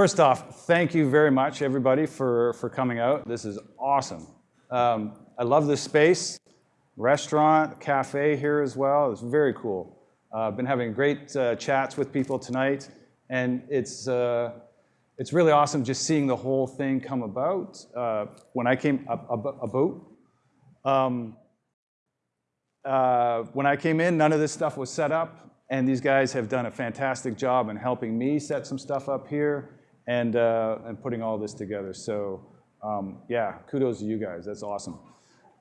first off, thank you very much, everybody, for, for coming out. This is awesome. Um, I love this space, restaurant, cafe here as well. It's very cool. Uh, I've been having great uh, chats with people tonight, and it's, uh, it's really awesome just seeing the whole thing come about. Uh, when I came, a, a boat. Um, uh, when I came in, none of this stuff was set up, and these guys have done a fantastic job in helping me set some stuff up here and, uh, and putting all this together. So um, yeah, kudos to you guys. That's awesome.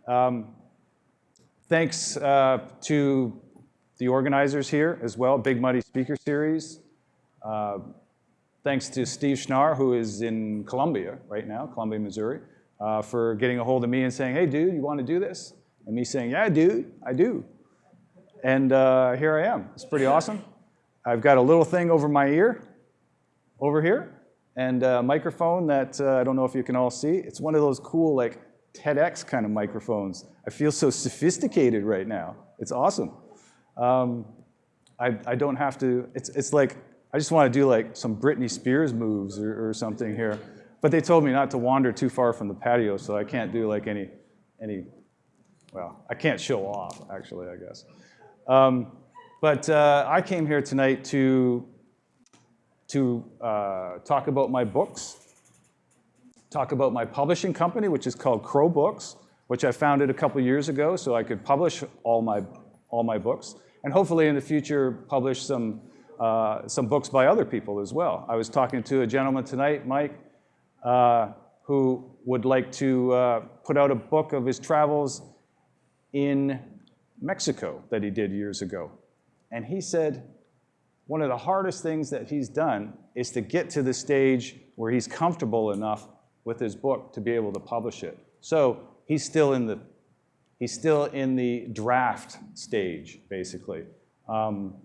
Um, thanks to the organizers here as well, Big Muddy Speaker Series. Uh, thanks to Steve Schnarr, who is in Columbia right now, Columbia, Missouri, uh, for getting a hold of me and saying, hey, dude, you want to do this? And me saying, yeah, dude, I do. And uh, here I am. It's pretty awesome. I've got a little thing over my ear, over here, and a microphone that uh, I don't know if you can all see. It's one of those cool, like, TEDx kind of microphones. I feel so sophisticated right now. It's awesome. Um, I, I don't have to, it's, it's like, I just want to do like some Britney Spears moves or, or something here. But they told me not to wander too far from the patio, so I can't do like any, any well, I can't show off, actually, I guess. Um, but uh, I came here tonight to, to uh, talk about my books, talk about my publishing company, which is called Crow Books, which I founded a couple years ago so I could publish all my, all my books and hopefully in the future publish some, uh, some books by other people as well. I was talking to a gentleman tonight, Mike, uh, who would like to uh, put out a book of his travels in Mexico that he did years ago. And he said, one of the hardest things that he's done is to get to the stage where he's comfortable enough with his book to be able to publish it. So he's still in the He's still in the draft stage, basically. Um,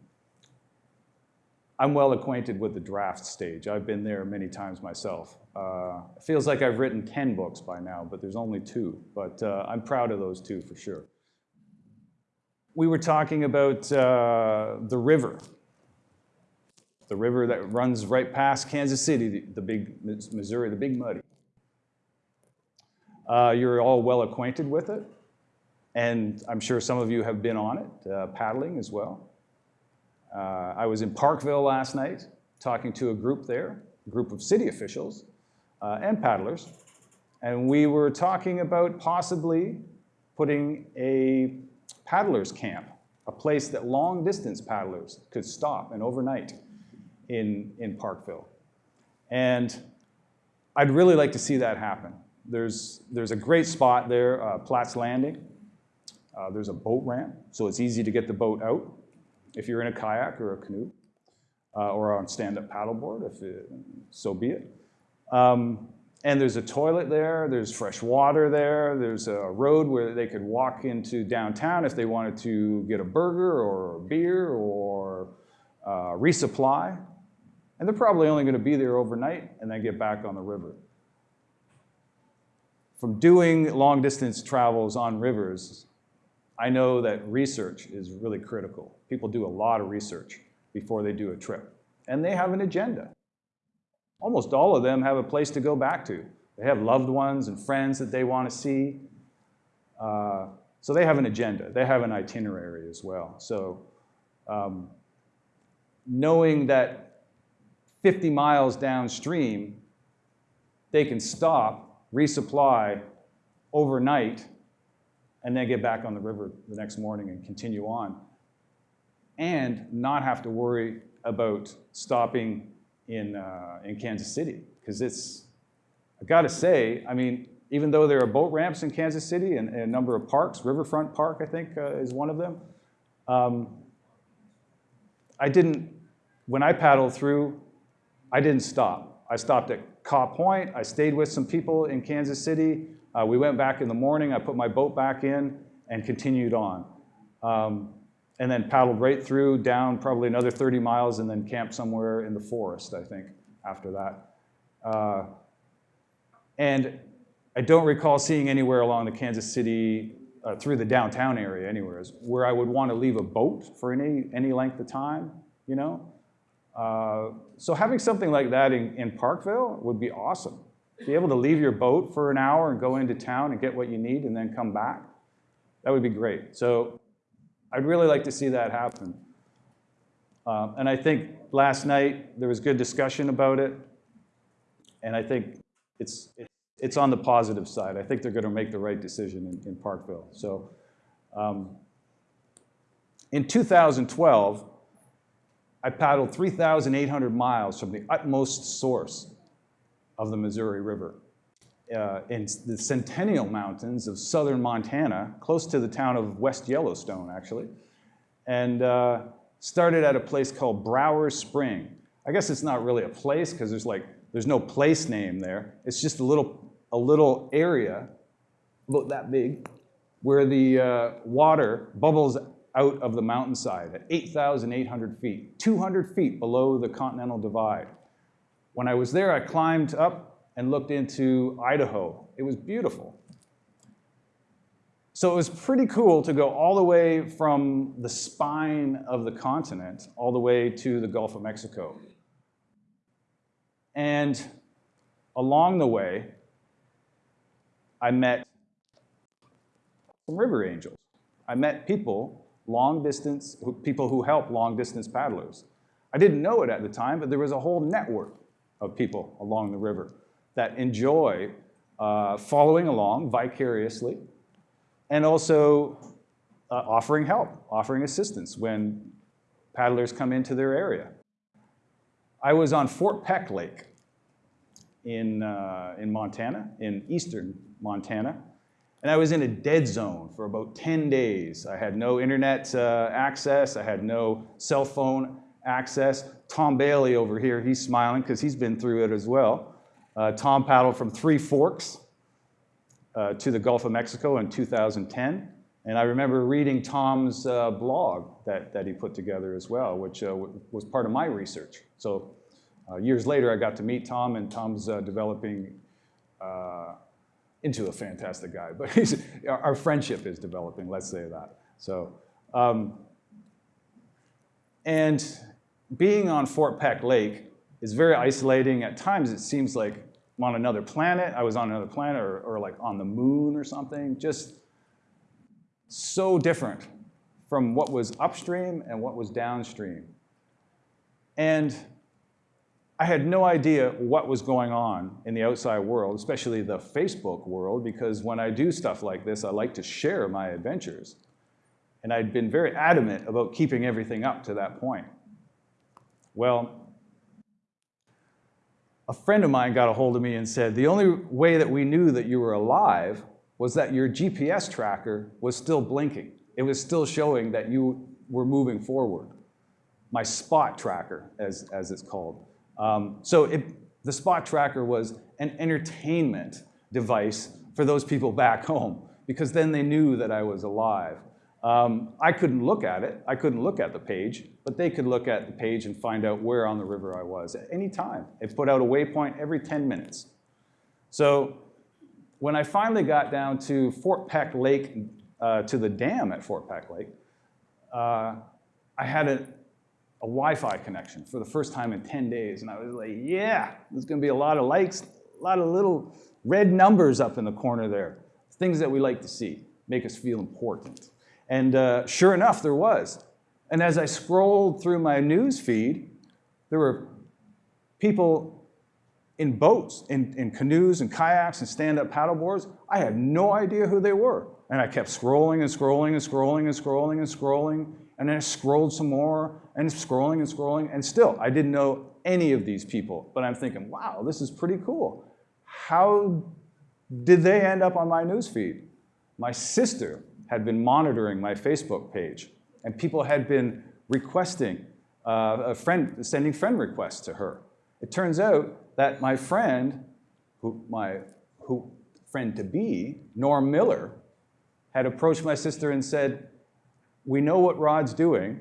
I'm well acquainted with the draft stage. I've been there many times myself. Uh, it feels like I've written 10 books by now, but there's only two. But uh, I'm proud of those two for sure. We were talking about uh, the river. The river that runs right past Kansas City, the, the big Missouri, the Big Muddy. Uh, you're all well acquainted with it. And I'm sure some of you have been on it, uh, paddling as well. Uh, I was in Parkville last night talking to a group there, a group of city officials uh, and paddlers. And we were talking about possibly putting a paddlers camp, a place that long distance paddlers could stop and overnight in, in Parkville. And I'd really like to see that happen. There's, there's a great spot there, uh, Platt's Landing, uh, there's a boat ramp, so it's easy to get the boat out if you're in a kayak or a canoe uh, or on stand-up paddleboard, if it, so be it. Um, and there's a toilet there, there's fresh water there, there's a road where they could walk into downtown if they wanted to get a burger or a beer or uh, resupply. And they're probably only gonna be there overnight and then get back on the river. From doing long distance travels on rivers, I know that research is really critical. People do a lot of research before they do a trip. And they have an agenda. Almost all of them have a place to go back to. They have loved ones and friends that they want to see. Uh, so they have an agenda. They have an itinerary as well. So um, knowing that 50 miles downstream, they can stop, resupply overnight, and then get back on the river the next morning and continue on. And not have to worry about stopping in, uh, in Kansas City. Because it's, I gotta say, I mean, even though there are boat ramps in Kansas City and, and a number of parks, Riverfront Park, I think, uh, is one of them, um, I didn't, when I paddled through, I didn't stop. I stopped at Kaw Point. I stayed with some people in Kansas City. Uh, we went back in the morning, I put my boat back in and continued on. Um, and then paddled right through, down probably another 30 miles and then camped somewhere in the forest, I think, after that. Uh, and I don't recall seeing anywhere along the Kansas City, uh, through the downtown area anywhere, where I would want to leave a boat for any, any length of time, you know? Uh, so having something like that in, in Parkville would be awesome. Be able to leave your boat for an hour and go into town and get what you need and then come back. That would be great. So I'd really like to see that happen. Um, and I think last night there was good discussion about it. And I think it's, it's, on the positive side. I think they're going to make the right decision in, in Parkville. So um, in 2012, I paddled 3,800 miles from the utmost source of the Missouri River uh, in the Centennial Mountains of southern Montana, close to the town of West Yellowstone, actually, and uh, started at a place called Brower Spring. I guess it's not really a place because there's like there's no place name there. It's just a little a little area about that big where the uh, water bubbles out of the mountainside at 8,800 feet, 200 feet below the Continental Divide. When I was there, I climbed up and looked into Idaho. It was beautiful. So it was pretty cool to go all the way from the spine of the continent all the way to the Gulf of Mexico. And along the way, I met some river angels. I met people long distance, people who help long distance paddlers. I didn't know it at the time, but there was a whole network of people along the river that enjoy uh, following along vicariously and also uh, offering help, offering assistance when paddlers come into their area. I was on Fort Peck Lake in, uh, in Montana, in eastern Montana, and I was in a dead zone for about 10 days. I had no internet uh, access. I had no cell phone access. Tom Bailey over here, he's smiling because he's been through it as well. Uh, Tom paddled from Three Forks uh, to the Gulf of Mexico in 2010. And I remember reading Tom's uh, blog that, that he put together as well, which uh, was part of my research. So uh, years later, I got to meet Tom, and Tom's developing into a fantastic guy, but our friendship is developing, let's say that. So, um, and being on Fort Peck Lake is very isolating. At times it seems like I'm on another planet, I was on another planet or, or like on the moon or something, just so different from what was upstream and what was downstream. And I had no idea what was going on in the outside world, especially the Facebook world, because when I do stuff like this, I like to share my adventures. And I'd been very adamant about keeping everything up to that point. Well, a friend of mine got a hold of me and said, the only way that we knew that you were alive was that your GPS tracker was still blinking. It was still showing that you were moving forward. My spot tracker, as, as it's called. Um, so it, the spot tracker was an entertainment device for those people back home because then they knew that I was alive. Um, I couldn't look at it. I couldn't look at the page, but they could look at the page and find out where on the river I was at any time. It put out a waypoint every 10 minutes. So when I finally got down to Fort Peck Lake, uh, to the dam at Fort Peck Lake, uh, I had a, a Wi-Fi connection for the first time in 10 days. And I was like, yeah, there's gonna be a lot of likes, a lot of little red numbers up in the corner there. Things that we like to see, make us feel important. And uh, sure enough, there was. And as I scrolled through my news feed, there were people in boats, in, in canoes and kayaks and stand-up paddleboards. I had no idea who they were. And I kept scrolling and scrolling and scrolling and scrolling and scrolling. And then I scrolled some more and scrolling and scrolling. And still, I didn't know any of these people. But I'm thinking, wow, this is pretty cool. How did they end up on my newsfeed? My sister had been monitoring my Facebook page. And people had been requesting, uh, a friend, sending friend requests to her. It turns out that my friend, who, my who, friend to be, Norm Miller, had approached my sister and said, we know what Rod's doing.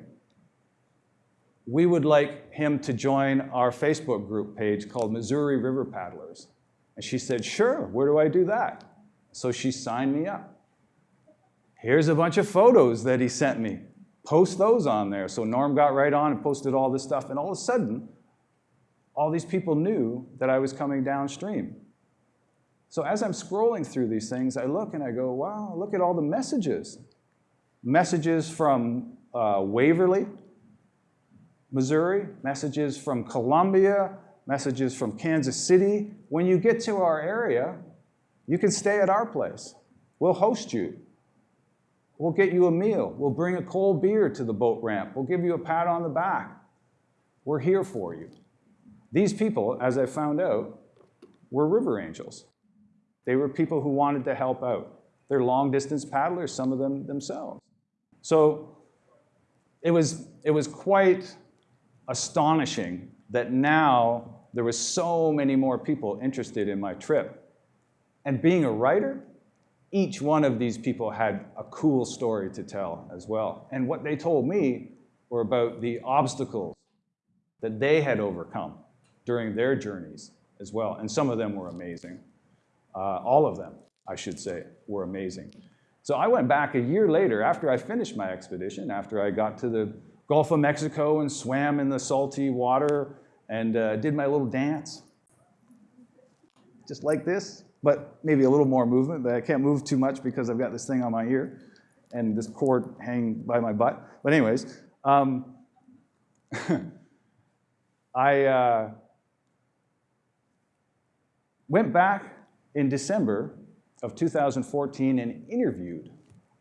We would like him to join our Facebook group page called Missouri River Paddlers. And she said, sure, where do I do that? So she signed me up. Here's a bunch of photos that he sent me post those on there. So Norm got right on and posted all this stuff, and all of a sudden, all these people knew that I was coming downstream. So as I'm scrolling through these things, I look and I go, wow, look at all the messages. Messages from uh, Waverly, Missouri, messages from Columbia, messages from Kansas City. When you get to our area, you can stay at our place. We'll host you. We'll get you a meal. We'll bring a cold beer to the boat ramp. We'll give you a pat on the back. We're here for you. These people, as I found out, were river angels. They were people who wanted to help out. They're long distance paddlers, some of them themselves. So it was, it was quite astonishing that now there was so many more people interested in my trip. And being a writer, each one of these people had a cool story to tell as well. And what they told me were about the obstacles that they had overcome during their journeys as well. And some of them were amazing. Uh, all of them, I should say, were amazing. So I went back a year later after I finished my expedition, after I got to the Gulf of Mexico and swam in the salty water and uh, did my little dance. Just like this, but maybe a little more movement, but I can't move too much because I've got this thing on my ear and this cord hanging by my butt. But anyways, um, I uh, went back in December of 2014 and interviewed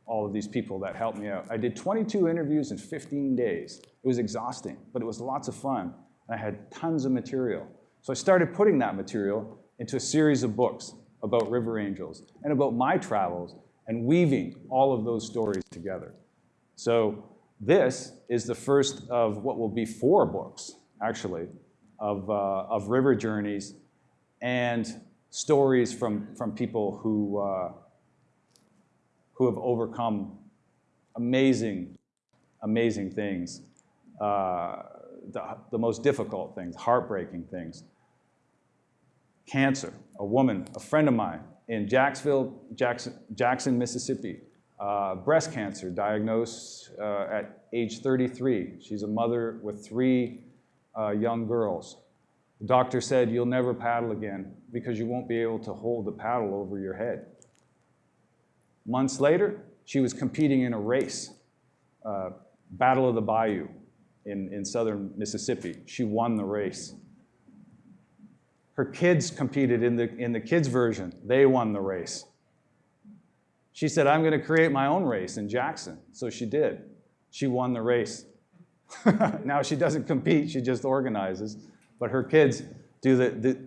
all of these people that helped me out. I did 22 interviews in 15 days. It was exhausting, but it was lots of fun. I had tons of material. So I started putting that material into a series of books about river angels and about my travels and weaving all of those stories together. So this is the first of what will be four books, actually, of, uh, of river journeys and stories from, from people who, uh, who have overcome amazing, amazing things, uh, the, the most difficult things, heartbreaking things. Cancer, a woman, a friend of mine in Jacksonville, Jackson, Jackson Mississippi, uh, breast cancer diagnosed uh, at age 33. She's a mother with three uh, young girls. The doctor said, you'll never paddle again because you won't be able to hold the paddle over your head. Months later, she was competing in a race, uh, Battle of the Bayou in, in southern Mississippi. She won the race. Her kids competed in the, in the kids version. They won the race. She said, I'm going to create my own race in Jackson. So she did. She won the race. now she doesn't compete, she just organizes. But her kids do the, the,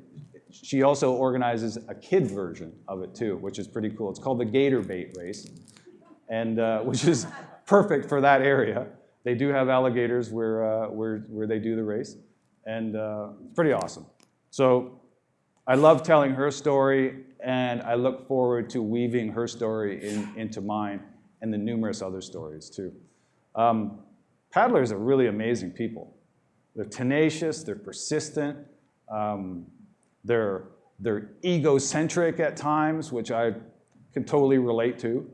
she also organizes a kid version of it too, which is pretty cool. It's called the Gator Bait Race, and uh, which is perfect for that area. They do have alligators where, uh, where, where they do the race, and uh, it's pretty awesome. So I love telling her story, and I look forward to weaving her story in, into mine and the numerous other stories too. Um, paddlers are really amazing people. They're tenacious, they're persistent, um, they're, they're egocentric at times, which I can totally relate to.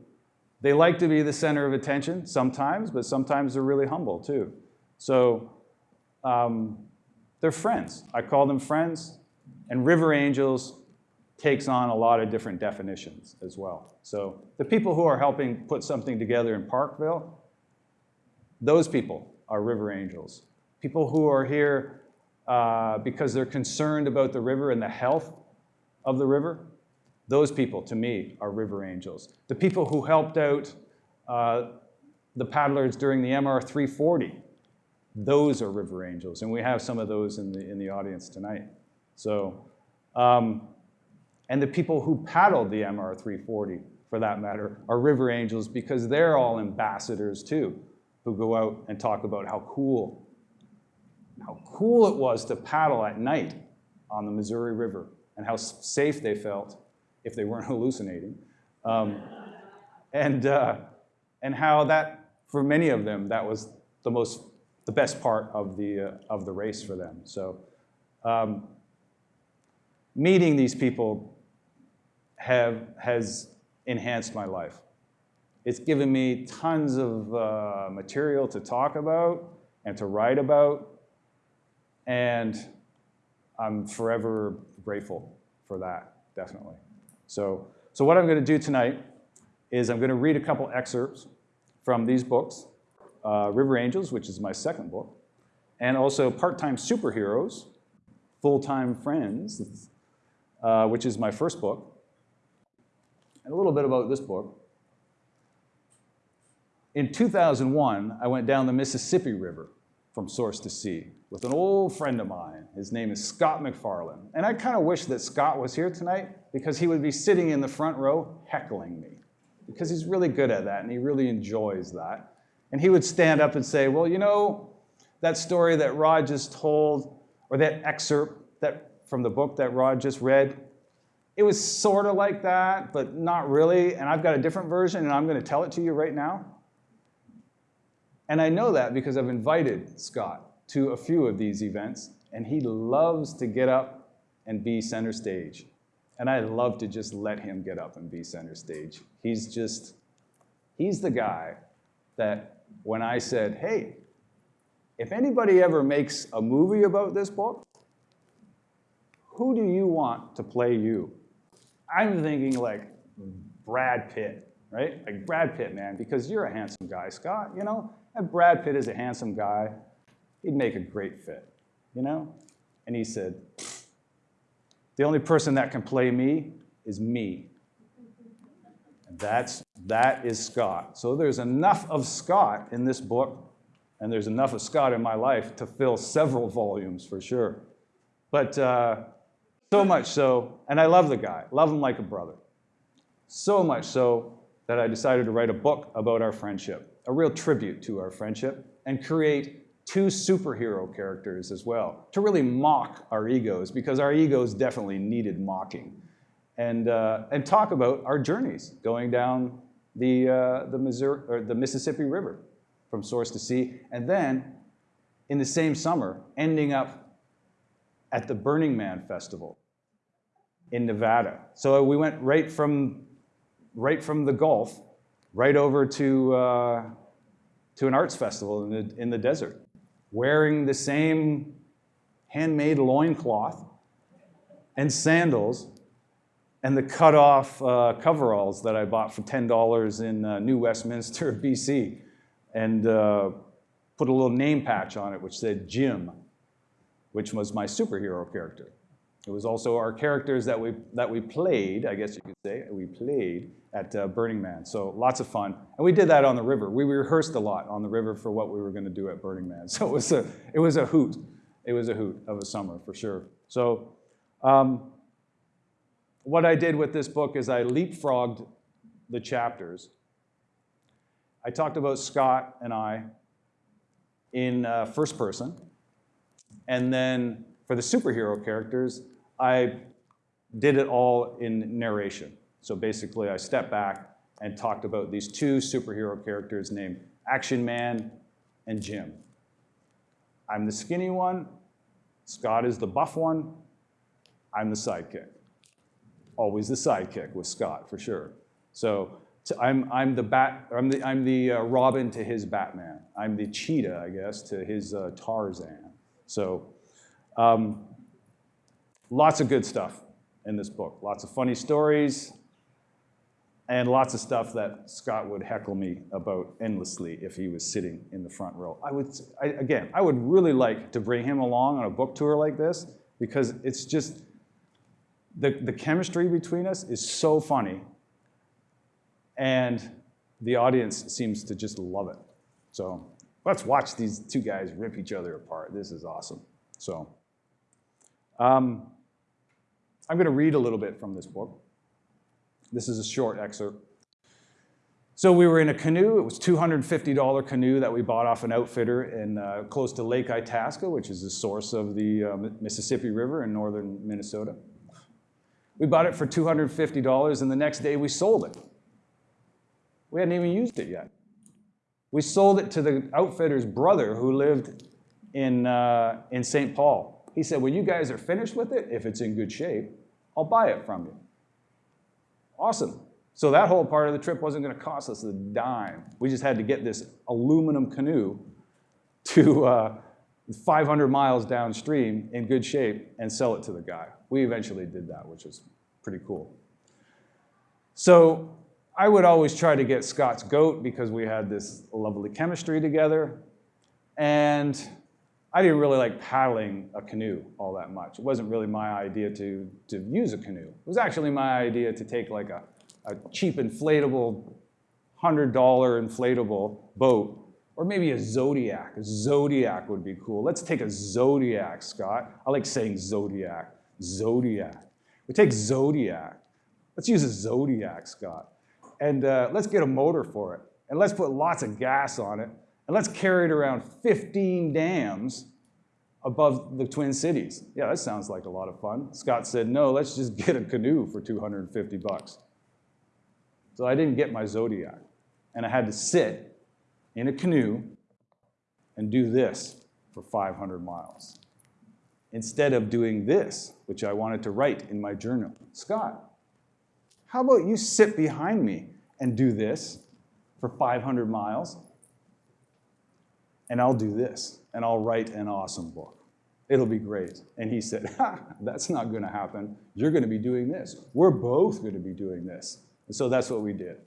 They like to be the center of attention sometimes, but sometimes they're really humble too. So um, they're friends. I call them friends. And river angels takes on a lot of different definitions as well. So the people who are helping put something together in Parkville, those people are river angels people who are here uh, because they're concerned about the river and the health of the river, those people, to me, are river angels. The people who helped out uh, the paddlers during the MR 340, those are river angels. And we have some of those in the, in the audience tonight. So, um, and the people who paddled the MR 340, for that matter, are river angels because they're all ambassadors too, who go out and talk about how cool how cool it was to paddle at night on the Missouri River and how safe they felt if they weren't hallucinating. Um, and, uh, and how that, for many of them, that was the most, the best part of the, uh, of the race for them. So um, meeting these people have, has enhanced my life. It's given me tons of uh, material to talk about and to write about, and I'm forever grateful for that, definitely. So, so what I'm going to do tonight is I'm going to read a couple excerpts from these books, uh, River Angels, which is my second book, and also Part-Time Superheroes, Full-Time Friends, uh, which is my first book, and a little bit about this book. In 2001, I went down the Mississippi River from source to sea with an old friend of mine. His name is Scott McFarland. And I kind of wish that Scott was here tonight because he would be sitting in the front row heckling me because he's really good at that and he really enjoys that. And he would stand up and say, well, you know, that story that Rod just told, or that excerpt that, from the book that Rod just read, it was sort of like that, but not really. And I've got a different version and I'm going to tell it to you right now. And I know that because I've invited Scott to a few of these events, and he loves to get up and be center stage. And I love to just let him get up and be center stage. He's just, he's the guy that when I said, hey, if anybody ever makes a movie about this book, who do you want to play you? I'm thinking like Brad Pitt, right? Like Brad Pitt, man, because you're a handsome guy, Scott, you know? And Brad Pitt is a handsome guy he'd make a great fit, you know? And he said, the only person that can play me is me. And that's, that is Scott. So there's enough of Scott in this book, and there's enough of Scott in my life to fill several volumes for sure. But uh, so much so, and I love the guy, love him like a brother. So much so that I decided to write a book about our friendship, a real tribute to our friendship, and create two superhero characters as well to really mock our egos because our egos definitely needed mocking and, uh, and talk about our journeys going down the, uh, the, Missouri, or the Mississippi River from source to sea and then in the same summer ending up at the Burning Man Festival in Nevada. So we went right from, right from the Gulf right over to, uh, to an arts festival in the, in the desert wearing the same handmade loincloth and sandals and the cut-off uh, coveralls that I bought for $10 in uh, New Westminster, BC, and uh, put a little name patch on it which said Jim, which was my superhero character. It was also our characters that we, that we played, I guess you could say, we played at uh, Burning Man. So lots of fun. And we did that on the river. We rehearsed a lot on the river for what we were going to do at Burning Man. So it was a, it was a hoot. It was a hoot of a summer for sure. So um, what I did with this book is I leapfrogged the chapters. I talked about Scott and I in uh, first person. And then for the superhero characters, I did it all in narration. So basically, I stepped back and talked about these two superhero characters named Action Man and Jim. I'm the skinny one, Scott is the buff one, I'm the sidekick. Always the sidekick with Scott, for sure. So, so I'm, I'm the, bat, I'm the, I'm the uh, Robin to his Batman. I'm the cheetah, I guess, to his uh, Tarzan. So um, Lots of good stuff in this book. Lots of funny stories and lots of stuff that Scott would heckle me about endlessly if he was sitting in the front row. I would, I, again, I would really like to bring him along on a book tour like this because it's just, the, the chemistry between us is so funny and the audience seems to just love it. So let's watch these two guys rip each other apart. This is awesome. So. Um, I'm going to read a little bit from this book. This is a short excerpt. So we were in a canoe. It was $250 canoe that we bought off an outfitter in uh, close to Lake Itasca, which is the source of the uh, Mississippi River in northern Minnesota. We bought it for $250, and the next day we sold it. We hadn't even used it yet. We sold it to the outfitter's brother who lived in, uh, in St. Paul. He said, when you guys are finished with it, if it's in good shape, I'll buy it from you. Awesome. So that whole part of the trip wasn't gonna cost us a dime. We just had to get this aluminum canoe to uh, 500 miles downstream in good shape and sell it to the guy. We eventually did that, which was pretty cool. So I would always try to get Scott's goat because we had this lovely chemistry together. And I didn't really like paddling a canoe all that much. It wasn't really my idea to, to use a canoe. It was actually my idea to take like a, a cheap inflatable, $100 inflatable boat, or maybe a Zodiac. A Zodiac would be cool. Let's take a Zodiac, Scott. I like saying Zodiac. Zodiac. We take Zodiac. Let's use a Zodiac, Scott. And uh, let's get a motor for it. And let's put lots of gas on it. And let's carry it around 15 dams above the Twin Cities. Yeah, that sounds like a lot of fun. Scott said, no, let's just get a canoe for 250 bucks. So I didn't get my Zodiac. And I had to sit in a canoe and do this for 500 miles. Instead of doing this, which I wanted to write in my journal. Scott, how about you sit behind me and do this for 500 miles? And I'll do this, and I'll write an awesome book. It'll be great. And he said, ha, that's not gonna happen. You're gonna be doing this. We're both gonna be doing this. And so that's what we did.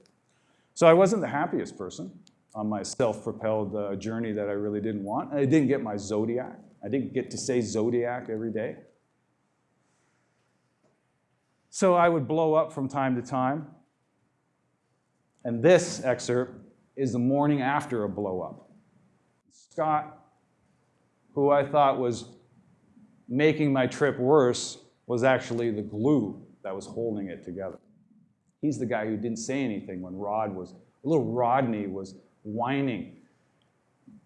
So I wasn't the happiest person on my self-propelled uh, journey that I really didn't want. I didn't get my Zodiac. I didn't get to say Zodiac every day. So I would blow up from time to time. And this excerpt is the morning after a blow up. Scott, who I thought was making my trip worse, was actually the glue that was holding it together. He's the guy who didn't say anything when Rod was, little Rodney was whining,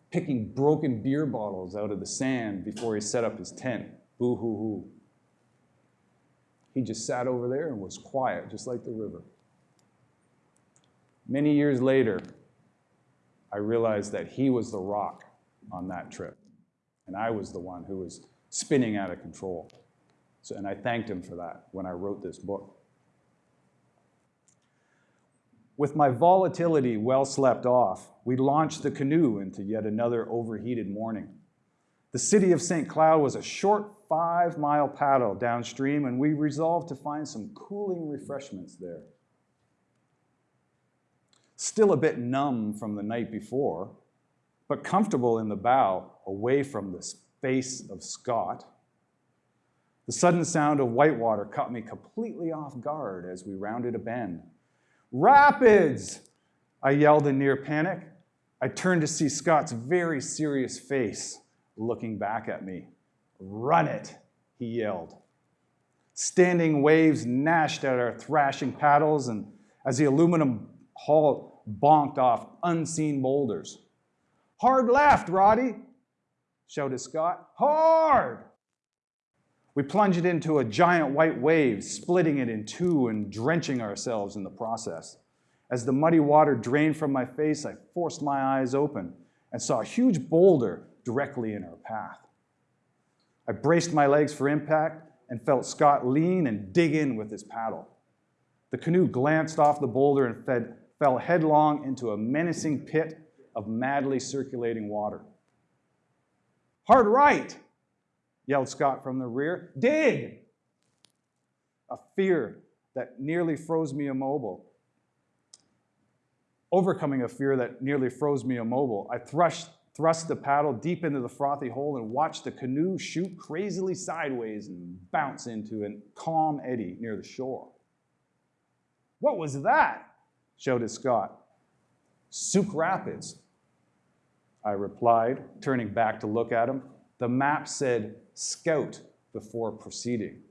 picking broken beer bottles out of the sand before he set up his tent. Boo hoo hoo. He just sat over there and was quiet, just like the river. Many years later, I realized that he was the rock on that trip, and I was the one who was spinning out of control. So, and I thanked him for that when I wrote this book. With my volatility well slept off, we launched the canoe into yet another overheated morning. The city of St. Cloud was a short five mile paddle downstream, and we resolved to find some cooling refreshments there. Still a bit numb from the night before, but comfortable in the bow, away from the face of Scott. The sudden sound of whitewater caught me completely off guard as we rounded a bend. Rapids! I yelled in near panic. I turned to see Scott's very serious face looking back at me. Run it, he yelled. Standing waves gnashed at our thrashing paddles and as the aluminum hull bonked off unseen boulders. Hard left, Roddy, shouted Scott. Hard! We plunged into a giant white wave, splitting it in two and drenching ourselves in the process. As the muddy water drained from my face, I forced my eyes open and saw a huge boulder directly in our path. I braced my legs for impact and felt Scott lean and dig in with his paddle. The canoe glanced off the boulder and fed, fell headlong into a menacing pit of madly circulating water. Hard right, yelled Scott from the rear. Dig! A fear that nearly froze me immobile. Overcoming a fear that nearly froze me immobile, I thrust thrust the paddle deep into the frothy hole and watched the canoe shoot crazily sideways and bounce into a calm eddy near the shore. What was that? shouted Scott. Sauk Rapids, I replied, turning back to look at him. The map said scout before proceeding.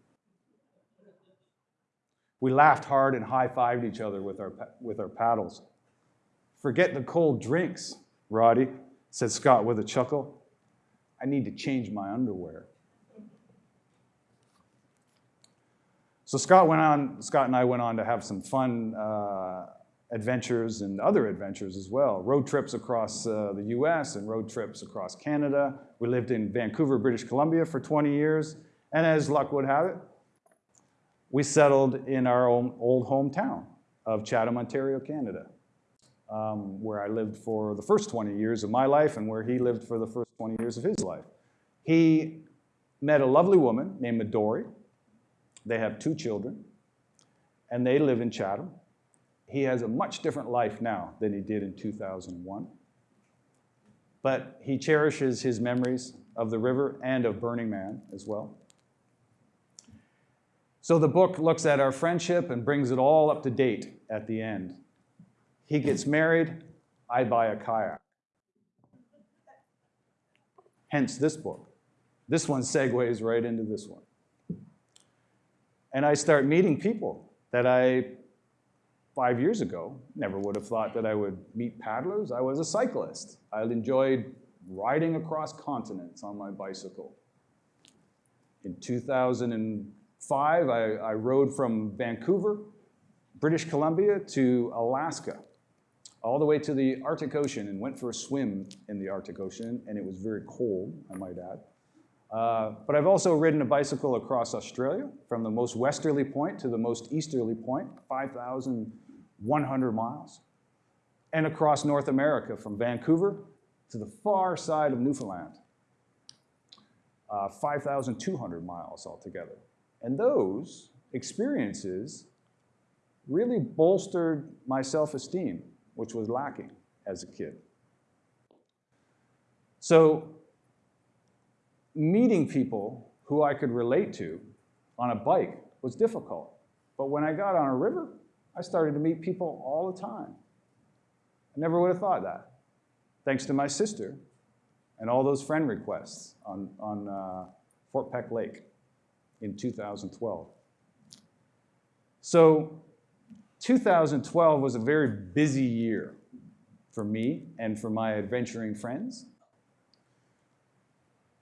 We laughed hard and high-fived each other with our, with our paddles. Forget the cold drinks, Roddy, said Scott with a chuckle. I need to change my underwear. So Scott went on, Scott and I went on to have some fun uh, adventures and other adventures as well. Road trips across uh, the US and road trips across Canada. We lived in Vancouver, British Columbia for 20 years. And as luck would have it, we settled in our own old hometown of Chatham, Ontario, Canada, um, where I lived for the first 20 years of my life and where he lived for the first 20 years of his life. He met a lovely woman named Midori. They have two children, and they live in Chatham. He has a much different life now than he did in 2001. But he cherishes his memories of the river and of Burning Man as well. So the book looks at our friendship and brings it all up to date at the end. He gets married, I buy a kayak. Hence this book. This one segues right into this one. And I start meeting people that I, five years ago, never would have thought that I would meet paddlers. I was a cyclist. I enjoyed riding across continents on my bicycle. In 2005, I, I rode from Vancouver, British Columbia, to Alaska, all the way to the Arctic Ocean and went for a swim in the Arctic Ocean, and it was very cold, I might add. Uh, but I've also ridden a bicycle across Australia from the most westerly point to the most easterly point, 5,100 miles, and across North America from Vancouver to the far side of Newfoundland, uh, 5,200 miles altogether. And those experiences really bolstered my self-esteem, which was lacking as a kid. So meeting people who I could relate to on a bike was difficult. But when I got on a river, I started to meet people all the time. I never would have thought that, thanks to my sister and all those friend requests on, on uh, Fort Peck Lake in 2012. So 2012 was a very busy year for me and for my adventuring friends.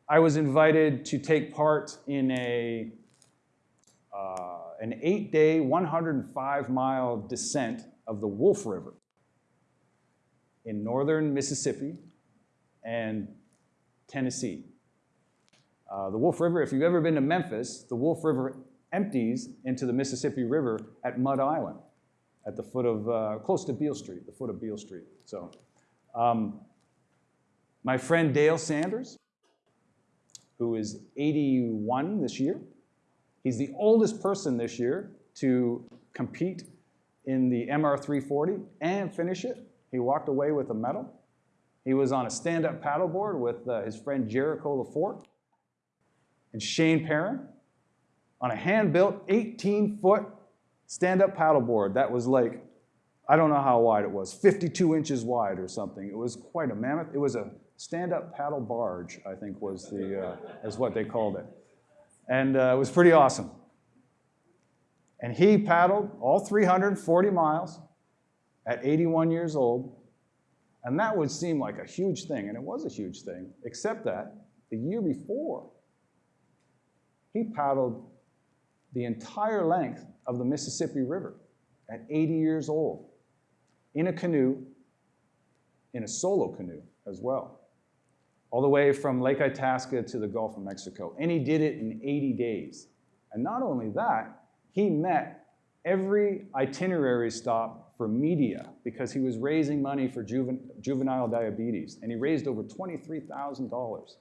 I was invited to take part in a, uh, an eight-day, 105-mile descent of the Wolf River in northern Mississippi and Tennessee. Uh, the Wolf River, if you've ever been to Memphis, the Wolf River empties into the Mississippi River at Mud Island, at the foot of, uh, close to Beale Street, the foot of Beale Street. So, um, my friend Dale Sanders, who is 81 this year. He's the oldest person this year to compete in the MR340 and finish it. He walked away with a medal. He was on a stand-up paddleboard with uh, his friend Jericho Lafort and Shane Perrin on a hand-built 18-foot stand-up paddleboard that was like, I don't know how wide it was, 52 inches wide or something. It was quite a mammoth. It was a stand-up paddle barge, I think was the, uh, is what they called it. And uh, it was pretty awesome. And he paddled all 340 miles at 81 years old. And that would seem like a huge thing, and it was a huge thing, except that the year before, he paddled the entire length of the Mississippi River at 80 years old in a canoe, in a solo canoe as well all the way from Lake Itasca to the Gulf of Mexico. And he did it in 80 days. And not only that, he met every itinerary stop for media because he was raising money for juven juvenile diabetes. And he raised over $23,000.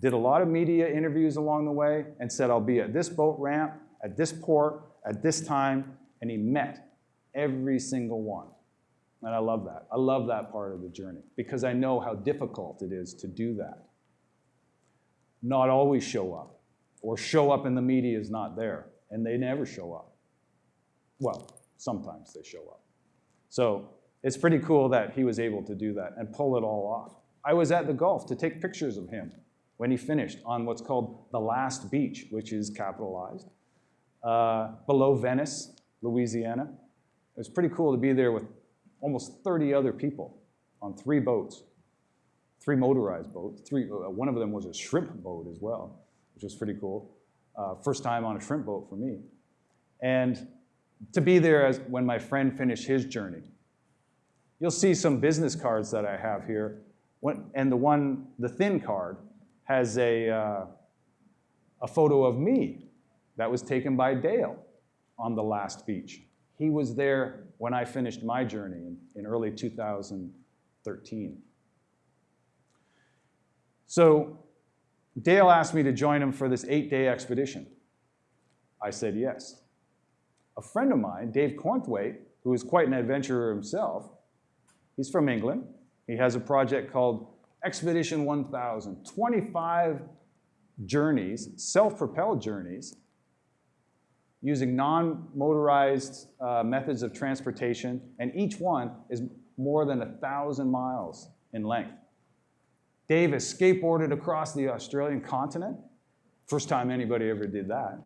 Did a lot of media interviews along the way and said, I'll be at this boat ramp, at this port, at this time. And he met every single one. And I love that. I love that part of the journey because I know how difficult it is to do that. Not always show up, or show up and the media is not there, and they never show up. Well, sometimes they show up. So it's pretty cool that he was able to do that and pull it all off. I was at the Gulf to take pictures of him when he finished on what's called the last beach, which is capitalized, uh, below Venice, Louisiana. It was pretty cool to be there with almost 30 other people on three boats, three motorized boats. Three, uh, one of them was a shrimp boat as well, which was pretty cool. Uh, first time on a shrimp boat for me. And to be there as when my friend finished his journey. You'll see some business cards that I have here. When, and the one, the thin card, has a, uh, a photo of me that was taken by Dale on the last beach. He was there when I finished my journey in, in early 2013. So Dale asked me to join him for this eight-day expedition. I said yes. A friend of mine, Dave Cornthwaite, who is quite an adventurer himself, he's from England. He has a project called Expedition 1000, 25 journeys, self-propelled journeys, using non-motorized uh, methods of transportation, and each one is more than a thousand miles in length. Dave has skateboarded across the Australian continent. First time anybody ever did that.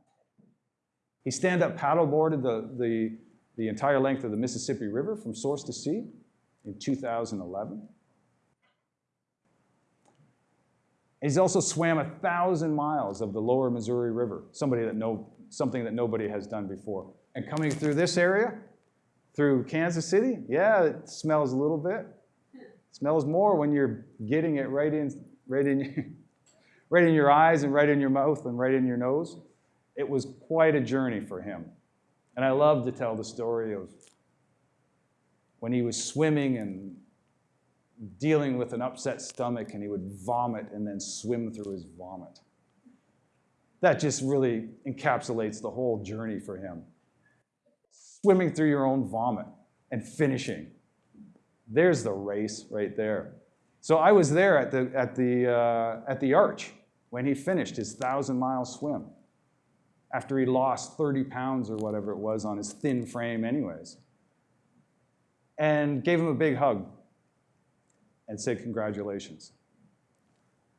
He stand-up paddleboarded the, the, the entire length of the Mississippi River from source to sea in 2011. He's also swam a thousand miles of the lower Missouri River, somebody that know, something that nobody has done before. And coming through this area, through Kansas City, yeah, it smells a little bit. It smells more when you're getting it right in, right in, right in your eyes and right in your mouth and right in your nose. It was quite a journey for him. And I love to tell the story of when he was swimming and dealing with an upset stomach and he would vomit and then swim through his vomit. That just really encapsulates the whole journey for him. Swimming through your own vomit and finishing. There's the race right there. So I was there at the, at the, uh, at the arch when he finished his thousand mile swim after he lost 30 pounds or whatever it was on his thin frame anyways. And gave him a big hug and said congratulations.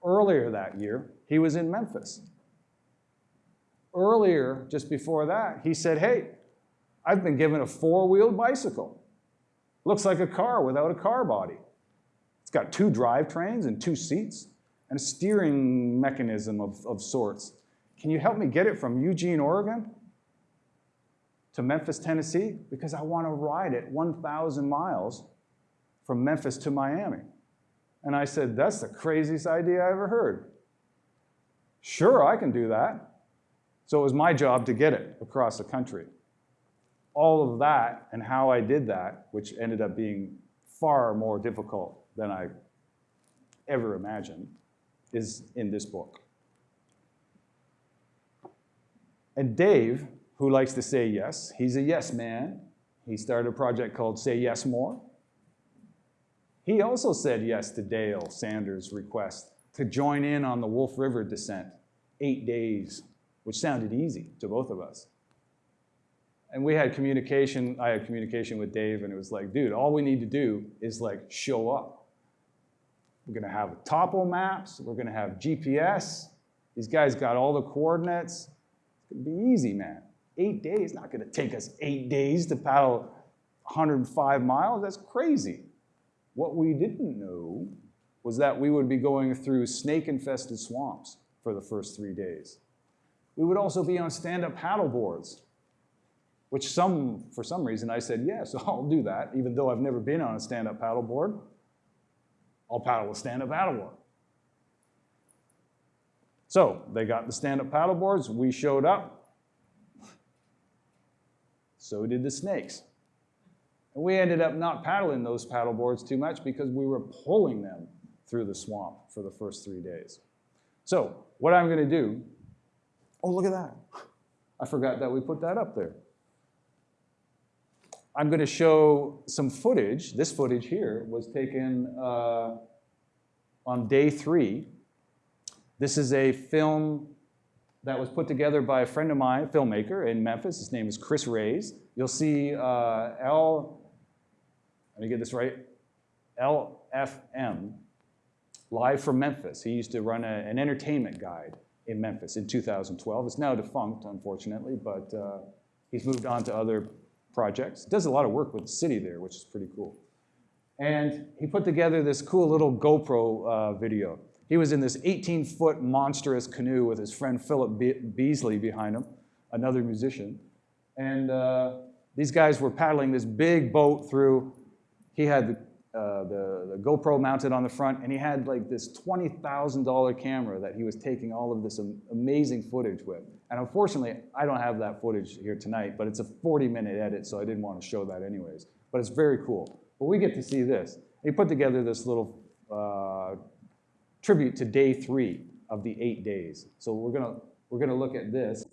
Earlier that year, he was in Memphis. Earlier, just before that, he said, hey, I've been given a four-wheeled bicycle. Looks like a car without a car body. It's got two drivetrains and two seats and a steering mechanism of, of sorts. Can you help me get it from Eugene, Oregon to Memphis, Tennessee? Because I want to ride it 1,000 miles from Memphis to Miami. And I said, that's the craziest idea I ever heard. Sure, I can do that. So it was my job to get it across the country. All of that and how I did that, which ended up being far more difficult than I ever imagined, is in this book. And Dave, who likes to say yes, he's a yes man. He started a project called Say Yes More. He also said yes to Dale Sanders' request to join in on the Wolf River descent, eight days, which sounded easy to both of us. And we had communication, I had communication with Dave and it was like, dude, all we need to do is like show up. We're gonna have topo maps, we're gonna have GPS. These guys got all the coordinates. It's gonna be easy, man. Eight days, not gonna take us eight days to paddle 105 miles, that's crazy. What we didn't know was that we would be going through snake-infested swamps for the first three days. We would also be on stand-up paddle boards, which some, for some reason I said, yes, I'll do that, even though I've never been on a stand-up paddle board. I'll paddle a stand-up paddle board. So they got the stand-up paddle boards, we showed up. So did the snakes. And we ended up not paddling those paddle boards too much because we were pulling them through the swamp for the first three days. So what I'm gonna do, oh, look at that. I forgot that we put that up there. I'm gonna show some footage. This footage here was taken uh, on day three. This is a film that was put together by a friend of mine, a filmmaker in Memphis. His name is Chris Rays. You'll see uh, L let me get this right, LFM, live from Memphis. He used to run a, an entertainment guide in Memphis in 2012. It's now defunct, unfortunately, but uh, he's moved on to other projects. Does a lot of work with the city there, which is pretty cool. And he put together this cool little GoPro uh, video. He was in this 18-foot monstrous canoe with his friend Philip Be Beasley behind him, another musician. And uh, these guys were paddling this big boat through he had uh, the, the GoPro mounted on the front, and he had like this $20,000 camera that he was taking all of this am- amazing footage with. And unfortunately, I don't have that footage here tonight, but it's a 40-minute edit, so I didn't want to show that anyways. But it's very cool. But we get to see this. He put together this little uh, tribute to day three of the eight days. So we're gonna we're gonna look at this.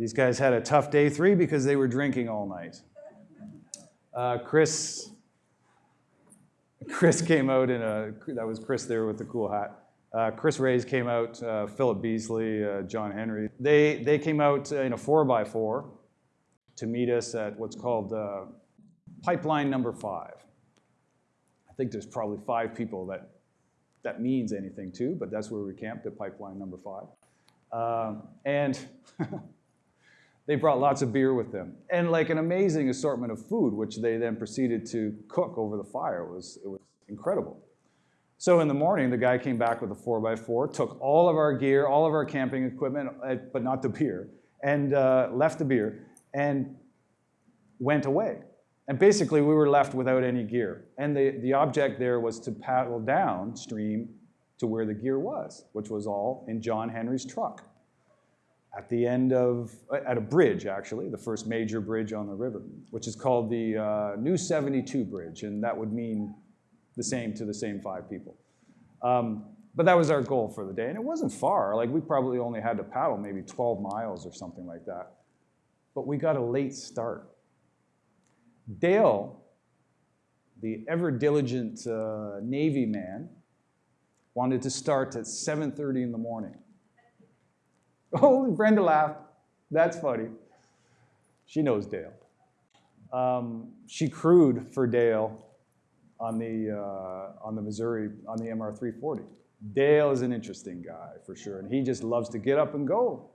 These guys had a tough day three because they were drinking all night. Uh, Chris, Chris came out in a, that was Chris there with the cool hat. Uh, Chris Rays came out, uh, Philip Beasley, uh, John Henry. They, they came out in a four by four to meet us at what's called uh, pipeline number five. I think there's probably five people that that means anything to, but that's where we camped at pipeline number five. Um, and they brought lots of beer with them and like an amazing assortment of food, which they then proceeded to cook over the fire. It was, it was incredible. So in the morning, the guy came back with a four by four, took all of our gear, all of our camping equipment, uh, but not the beer, and uh, left the beer and went away. And basically, we were left without any gear. And the, the object there was to paddle downstream to where the gear was, which was all in John Henry's truck. At the end of, at a bridge actually, the first major bridge on the river, which is called the uh, New 72 Bridge, and that would mean the same to the same five people. Um, but that was our goal for the day, and it wasn't far. Like we probably only had to paddle maybe 12 miles or something like that. But we got a late start. Dale, the ever diligent uh, Navy man, wanted to start at 7.30 in the morning. Oh, Brenda laughed. That's funny. She knows Dale. Um, she crewed for Dale on the, uh, on the Missouri, on the MR340. Dale is an interesting guy for sure, and he just loves to get up and go.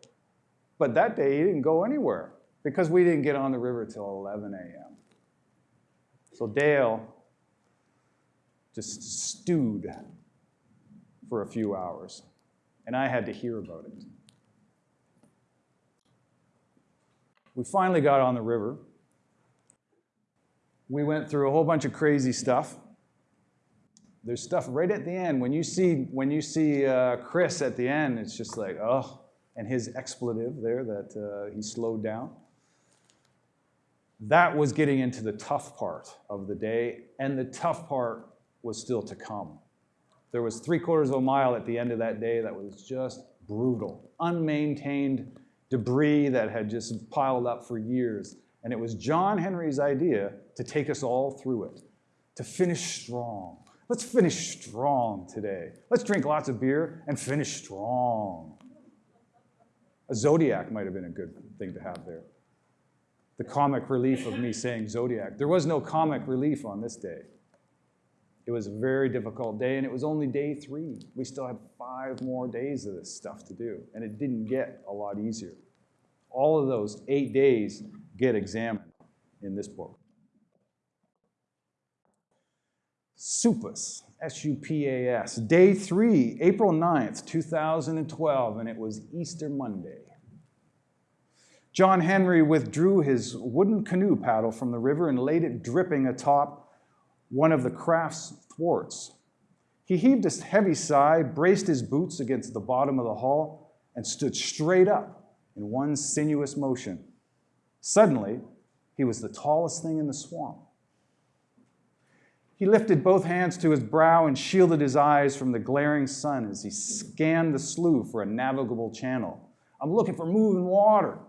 But that day he didn't go anywhere because we didn't get on the river till 11 a.m. So Dale just stewed for a few hours, and I had to hear about it. We finally got on the river. We went through a whole bunch of crazy stuff. There's stuff right at the end. When you see, when you see uh, Chris at the end, it's just like, oh, and his expletive there that uh, he slowed down. That was getting into the tough part of the day, and the tough part was still to come. There was three quarters of a mile at the end of that day that was just brutal, unmaintained debris that had just piled up for years. And it was John Henry's idea to take us all through it, to finish strong. Let's finish strong today. Let's drink lots of beer and finish strong. A Zodiac might have been a good thing to have there. The comic relief of me saying Zodiac. There was no comic relief on this day. It was a very difficult day, and it was only day three. We still had five more days of this stuff to do, and it didn't get a lot easier. All of those eight days get examined in this book. SUPAS, S-U-P-A-S, day three, April 9th, 2012, and it was Easter Monday. John Henry withdrew his wooden canoe paddle from the river and laid it dripping atop one of the craft's thwarts. He heaved a heavy sigh, braced his boots against the bottom of the hull, and stood straight up in one sinuous motion. Suddenly, he was the tallest thing in the swamp. He lifted both hands to his brow and shielded his eyes from the glaring sun as he scanned the slough for a navigable channel. I'm looking for moving water,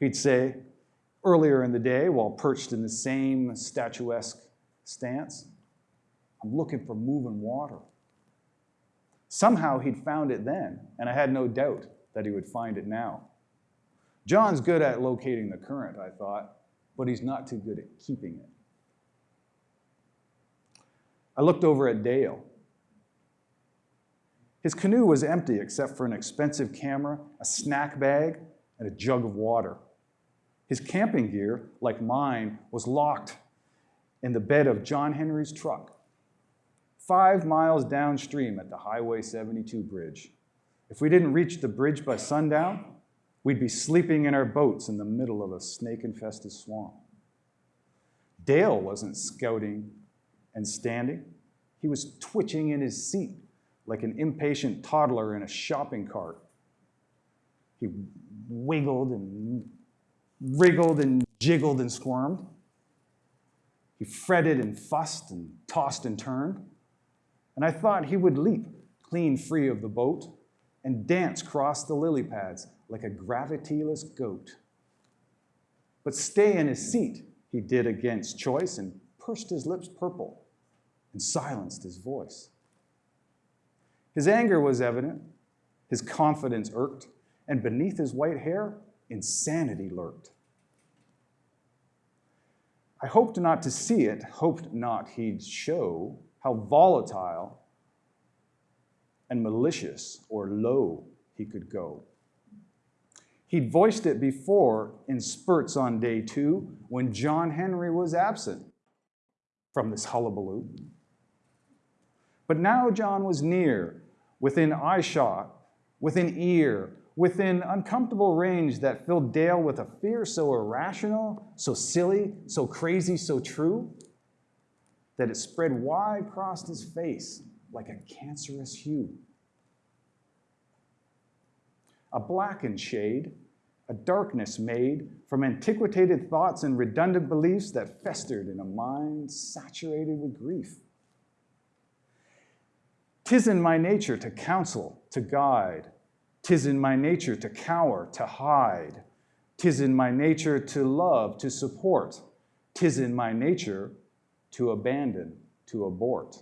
he'd say earlier in the day while perched in the same statuesque stance. I'm looking for moving water. Somehow he'd found it then, and I had no doubt that he would find it now. John's good at locating the current, I thought, but he's not too good at keeping it. I looked over at Dale. His canoe was empty except for an expensive camera, a snack bag, and a jug of water. His camping gear, like mine, was locked in the bed of John Henry's truck, five miles downstream at the Highway 72 bridge. If we didn't reach the bridge by sundown, we'd be sleeping in our boats in the middle of a snake-infested swamp. Dale wasn't scouting and standing. He was twitching in his seat like an impatient toddler in a shopping cart. He wiggled and wriggled and jiggled and squirmed. He fretted and fussed and tossed and turned. And I thought he would leap clean free of the boat and dance across the lily pads like a gravityless goat. But stay in his seat, he did against choice and pursed his lips purple and silenced his voice. His anger was evident, his confidence irked, and beneath his white hair, insanity lurked. I hoped not to see it, hoped not he'd show how volatile and malicious or low he could go. He'd voiced it before in spurts on day two when John Henry was absent from this hullabaloo. But now John was near, within eyeshot, within ear, within uncomfortable range that filled Dale with a fear so irrational, so silly, so crazy, so true, that it spread wide across his face like a cancerous hue. A blackened shade, a darkness made from antiquated thoughts and redundant beliefs that festered in a mind saturated with grief. Tis in my nature to counsel, to guide. Tis in my nature to cower, to hide. Tis in my nature to love, to support. Tis in my nature to abandon, to abort.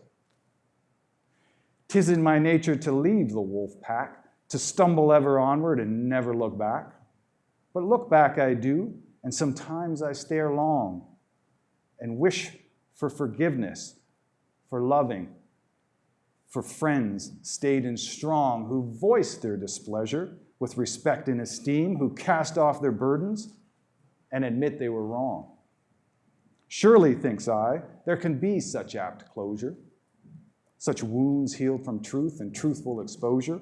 Tis in my nature to leave the wolf pack, to stumble ever onward and never look back. But look back I do, and sometimes I stare long and wish for forgiveness, for loving, for friends staid and strong who voiced their displeasure with respect and esteem, who cast off their burdens and admit they were wrong. Surely, thinks I, there can be such apt closure, such wounds healed from truth and truthful exposure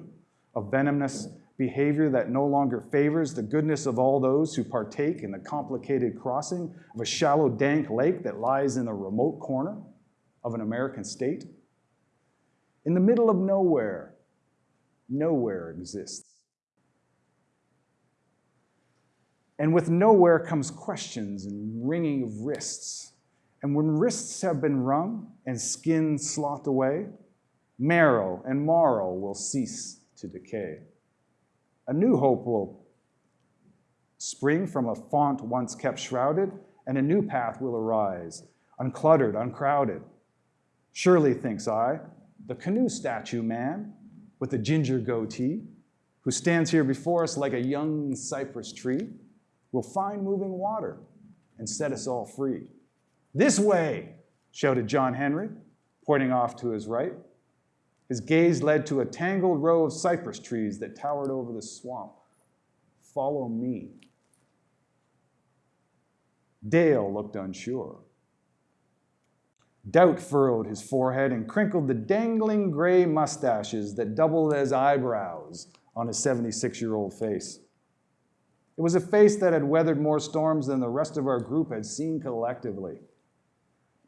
of venomous behavior that no longer favors the goodness of all those who partake in the complicated crossing of a shallow, dank lake that lies in a remote corner of an American state. In the middle of nowhere, nowhere exists. And with nowhere comes questions and wringing of wrists. And when wrists have been wrung and skin sloughed away, marrow and marrow will cease to decay. A new hope will spring from a font once kept shrouded, and a new path will arise, uncluttered, uncrowded. Surely, thinks I, the canoe statue man with the ginger goatee, who stands here before us like a young cypress tree, will find moving water and set us all free. This way, shouted John Henry, pointing off to his right. His gaze led to a tangled row of cypress trees that towered over the swamp. Follow me. Dale looked unsure. Doubt furrowed his forehead and crinkled the dangling gray mustaches that doubled as eyebrows on his 76 year old face. It was a face that had weathered more storms than the rest of our group had seen collectively.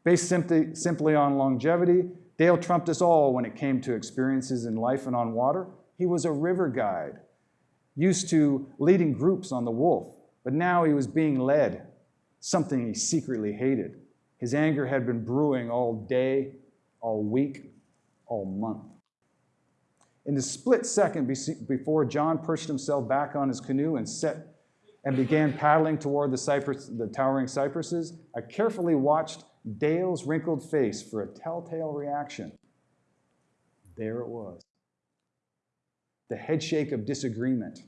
Based simply, simply on longevity, Dale trumped us all when it came to experiences in life and on water. He was a river guide, used to leading groups on the Wolf, but now he was being led, something he secretly hated. His anger had been brewing all day, all week, all month. In the split second before John perched himself back on his canoe and set and began paddling toward the, cypress, the towering cypresses, I carefully watched Dale's wrinkled face for a telltale reaction. There it was. The headshake of disagreement,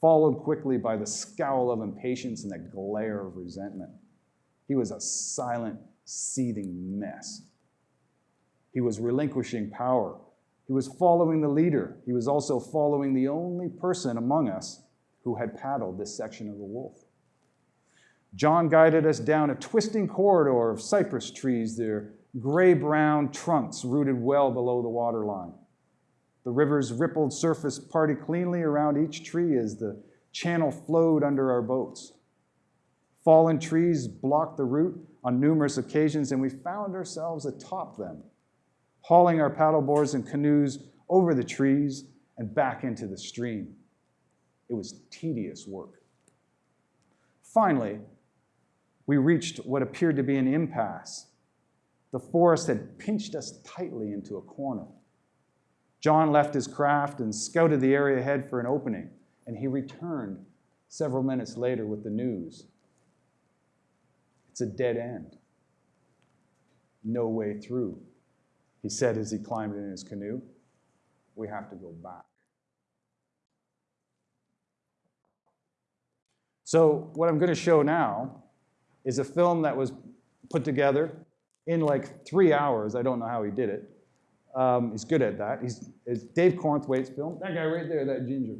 followed quickly by the scowl of impatience and the glare of resentment. He was a silent, seething mess. He was relinquishing power. He was following the leader. He was also following the only person among us who had paddled this section of the Wolf. John guided us down a twisting corridor of cypress trees, their gray-brown trunks rooted well below the waterline. The river's rippled surface parted cleanly around each tree as the channel flowed under our boats. Fallen trees blocked the route on numerous occasions, and we found ourselves atop them, hauling our paddleboards and canoes over the trees and back into the stream. It was tedious work. Finally, we reached what appeared to be an impasse. The forest had pinched us tightly into a corner. John left his craft and scouted the area ahead for an opening, and he returned several minutes later with the news. It's a dead end. No way through, he said as he climbed in his canoe. We have to go back. So, what I'm going to show now is a film that was put together in like three hours. I don't know how he did it. Um, he's good at that. He's it's Dave Cornthwaite's film. That guy right there, that ginger.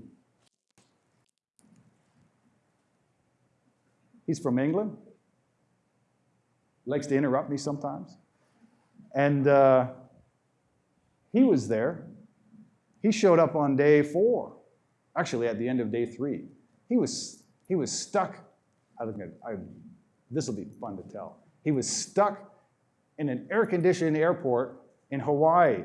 He's from England. Likes to interrupt me sometimes. And uh, he was there. He showed up on day four, actually at the end of day three. He was, he was stuck. I think this will be fun to tell. He was stuck in an air-conditioned airport in Hawaii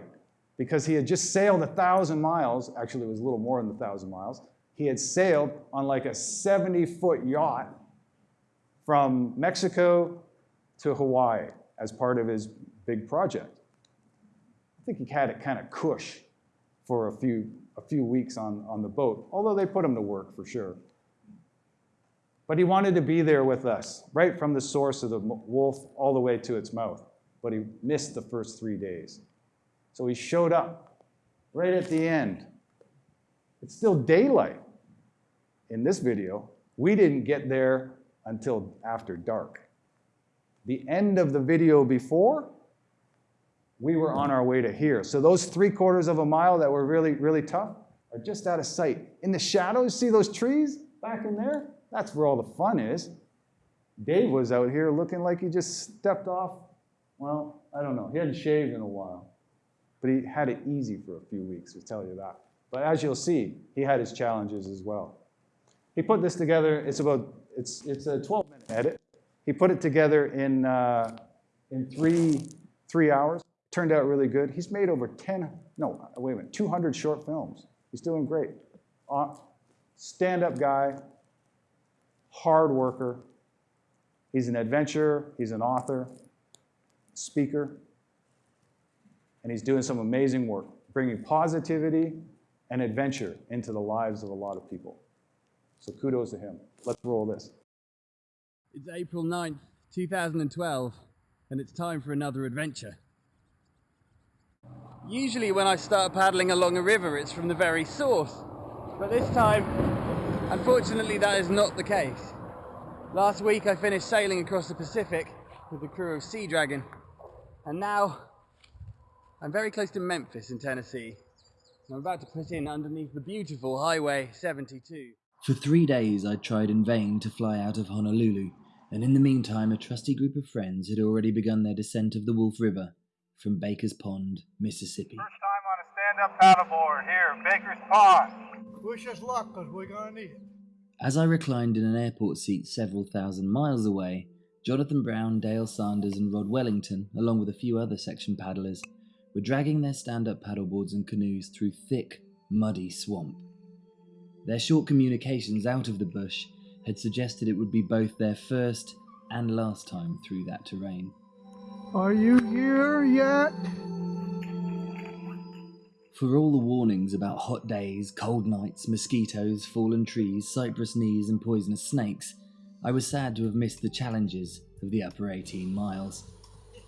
because he had just sailed a thousand miles. Actually, it was a little more than a thousand miles. He had sailed on like a 70-foot yacht from Mexico to Hawaii as part of his big project. I think he had it kind of cush for a few, a few weeks on, on the boat, although they put him to work for sure. But he wanted to be there with us, right from the source of the wolf all the way to its mouth. But he missed the first three days. So he showed up right at the end. It's still daylight in this video. We didn't get there until after dark. The end of the video before, we were on our way to here. So those three quarters of a mile that were really, really tough are just out of sight. In the shadows, see those trees back in there? That's where all the fun is. Dave was out here looking like he just stepped off. Well, I don't know. He hadn't shaved in a while. But he had it easy for a few weeks, to tell you that. But as you'll see, he had his challenges as well. He put this together. It's about, it's, it's a 12-minute edit. He put it together in, uh, in three, three hours. Turned out really good. He's made over 10, no, wait a minute, 200 short films. He's doing great. Uh, Stand-up guy, hard worker. He's an adventurer, he's an author, speaker, and he's doing some amazing work, bringing positivity and adventure into the lives of a lot of people. So kudos to him. Let's roll this. It's April 9th, 2012, and it's time for another adventure. Usually when I start paddling along a river, it's from the very source. But this time, unfortunately, that is not the case. Last week I finished sailing across the Pacific with the crew of Sea Dragon, and now I'm very close to Memphis in Tennessee. I'm about to put in underneath the beautiful Highway 72. For three days I tried in vain to fly out of Honolulu, and in the meantime a trusty group of friends had already begun their descent of the Wolf River from Baker's Pond, Mississippi. First time on a stand-up paddleboard here, Baker's Pond. Wish us luck, because we're going to need it. As I reclined in an airport seat several thousand miles away, Jonathan Brown, Dale Sanders, and Rod Wellington, along with a few other section paddlers, were dragging their stand-up paddleboards and canoes through thick, muddy swamp. Their short communications out of the bush had suggested it would be both their first and last time through that terrain. Are you here yet? For all the warnings about hot days, cold nights, mosquitoes, fallen trees, cypress knees, and poisonous snakes, I was sad to have missed the challenges of the upper 18 miles.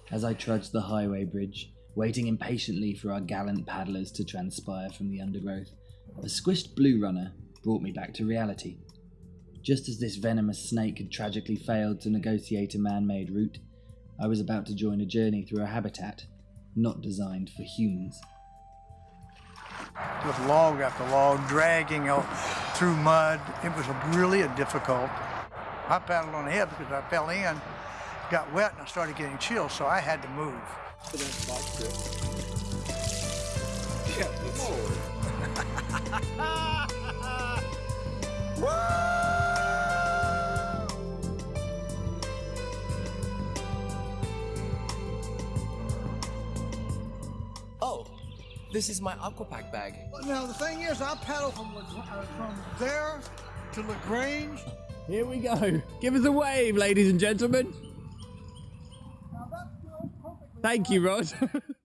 As I trudged the highway bridge, waiting impatiently for our gallant paddlers to transpire from the undergrowth, a squished blue runner brought me back to reality. Just as this venomous snake had tragically failed to negotiate a man made route, I was about to join a journey through a habitat not designed for humans. With log after log, dragging out through mud. It was really a difficult. I paddled on ahead because I fell in, got wet, and I started getting chills, so I had to move. Oh, this is my Aquapac bag. Now, the thing is, I paddled from, uh, from there to LaGrange Here we go. Give us a wave, ladies and gentlemen. Thank you, Rod.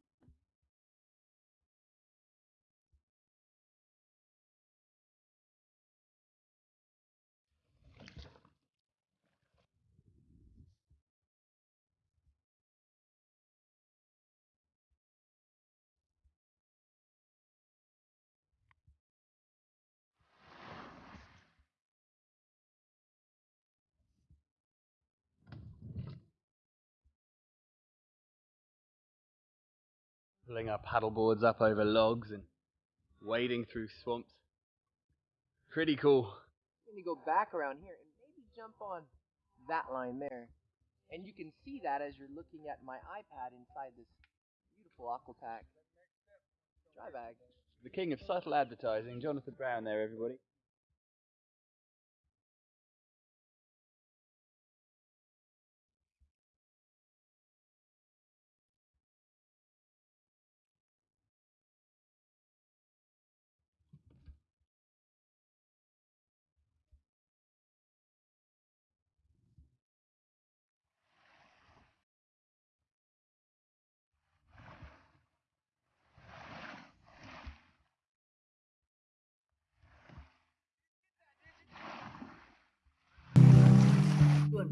Pulling our paddleboards up over logs and wading through swamps. Pretty cool. Let me go back around here and maybe jump on that line there. And you can see that as you're looking at my iPad inside this beautiful Aquapac dry bag. The king of subtle advertising, Jonathan Brown there, everybody.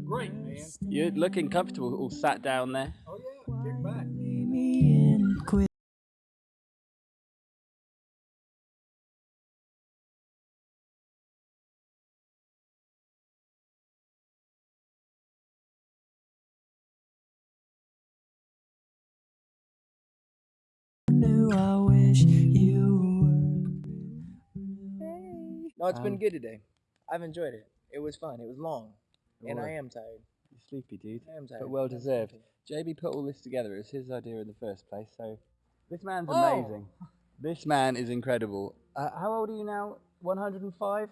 Doing great, man. You're looking comfortable, all sat down there. Oh yeah, kick back. No, it's been Um, good today. I've enjoyed it. It was fun. It was long. And I am tired. You're sleepy, dude. I am tired. But well deserved. JB put all this together. It was his idea in the first place. So this man's Oh. amazing. This man is incredible. Uh, how old are you now? 105?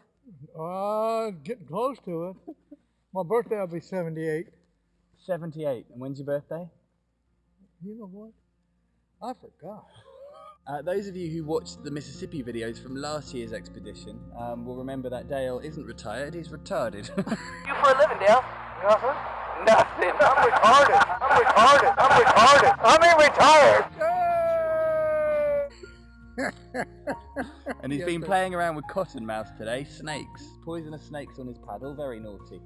Uh, getting close to it. My birthday will be 78. 78. And when's your birthday? You know what? I forgot. Uh, those of you who watched the Mississippi videos from last year's expedition um, will remember that Dale isn't retired, he's retarded. You for a living, Dale? Nothing. Nothing. I'm retarded. I'm retarded. I'm retarded. I mean retired. and he's been playing around with cottonmouth today, snakes, poisonous snakes on his paddle, very naughty.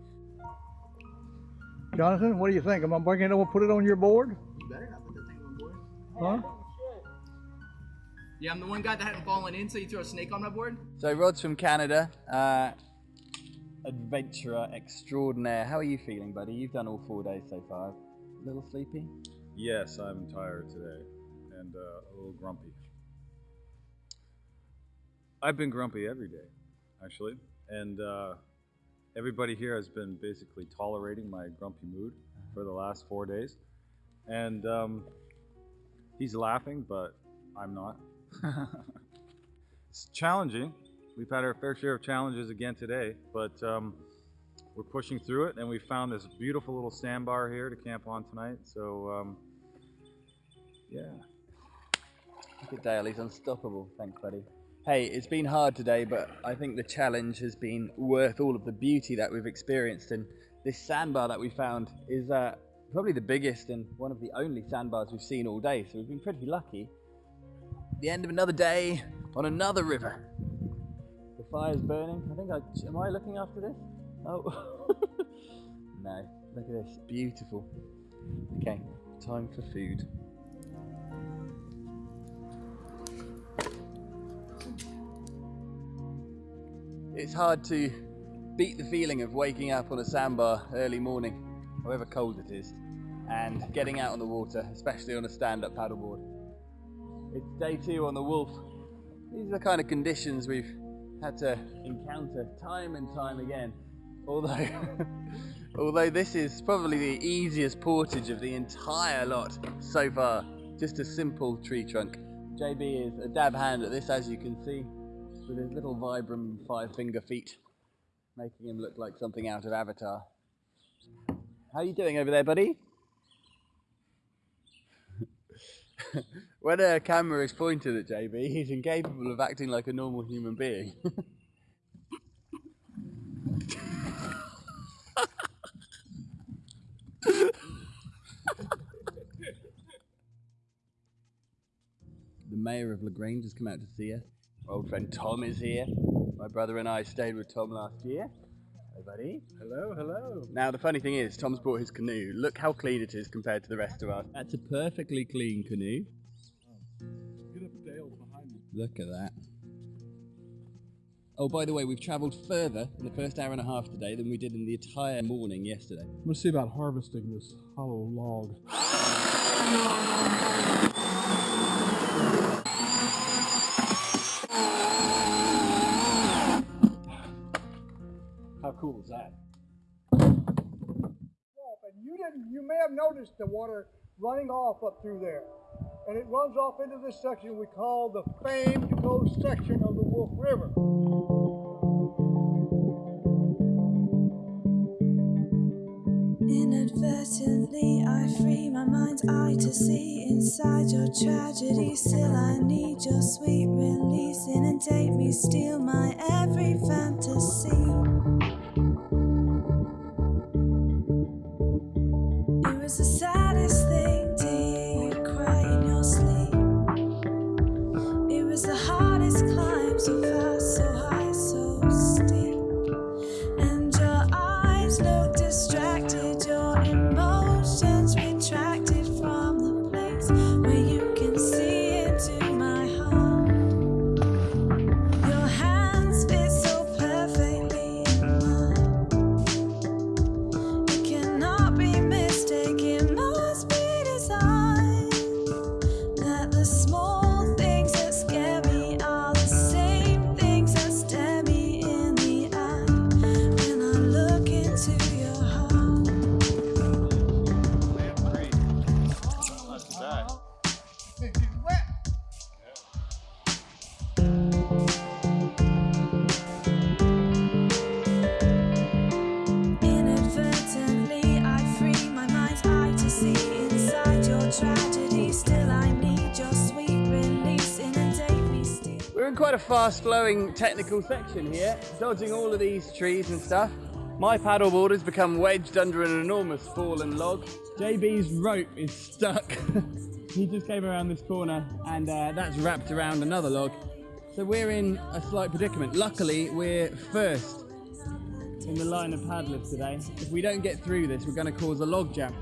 Jonathan, what do you think? Am I bringing it over, put it on your board? You better not put that thing on board. Huh? Yeah, I'm the one guy that hadn't fallen in, so you threw a snake on my board? So Rod's from Canada, uh, adventurer extraordinaire. How are you feeling, buddy? You've done all four days so far. A little sleepy? Yes, I'm tired today and uh, a little grumpy. I've been grumpy every day, actually, and uh, everybody here has been basically tolerating my grumpy mood for the last four days. And um, he's laughing, but I'm not. It's challenging. We've had our fair share of challenges again today, but um, we're pushing through it, and we found this beautiful little sandbar here to camp on tonight. So, um, yeah. Look at Dale, he's unstoppable. Thanks, buddy. Hey, it's been hard today, but I think the challenge has been worth all of the beauty that we've experienced. And this sandbar that we found is uh, probably the biggest and one of the only sandbars we've seen all day. So we've been pretty lucky. The end of another day on another river. The fire's burning. I think I. Am I looking after this? Oh. no. Look at this. Beautiful. Okay, time for food. It's hard to beat the feeling of waking up on a sandbar early morning, however cold it is, and getting out on the water, especially on a stand-up paddleboard. It's day two on the Wolf. These are the kind of conditions we've had to encounter time and time again. Although, although this is probably the easiest portage of the entire lot so far. Just a simple tree trunk. JB is a dab hand at this, as you can see, with his little Vibram five finger feet, making him look like something out of Avatar. How are you doing over there, buddy? When a camera is pointed at JB, he's incapable of acting like a normal human being. the mayor of La Grange has come out to see us. Our old friend Tom is here. My brother and I stayed with Tom last year. Hey, buddy. Hello, hello. Now, the funny thing is, Tom's brought his canoe. Look how clean it is compared to the rest of us. That's a perfectly clean canoe. Look at that. Oh, by the way, we've travelled further in the first hour and a half today than we did in the entire morning yesterday. Let's see about harvesting this hollow log. How cool is that? And you didn't, you may have noticed the water running off up through there. And it runs off into this section we call the famed ghost section of the Wolf River. Inadvertently, I free my mind's eye to see inside your tragedy. Still, I need your sweet release. Inundate me, steal my every fantasy. Fast flowing technical section here, dodging all of these trees and stuff. My paddleboard has become wedged under an enormous fallen log. JB's rope is stuck. he just came around this corner and uh, that's wrapped around another log. So we're in a slight predicament. Luckily, we're first in the line of paddlers today. If we don't get through this, we're going to cause a log jam.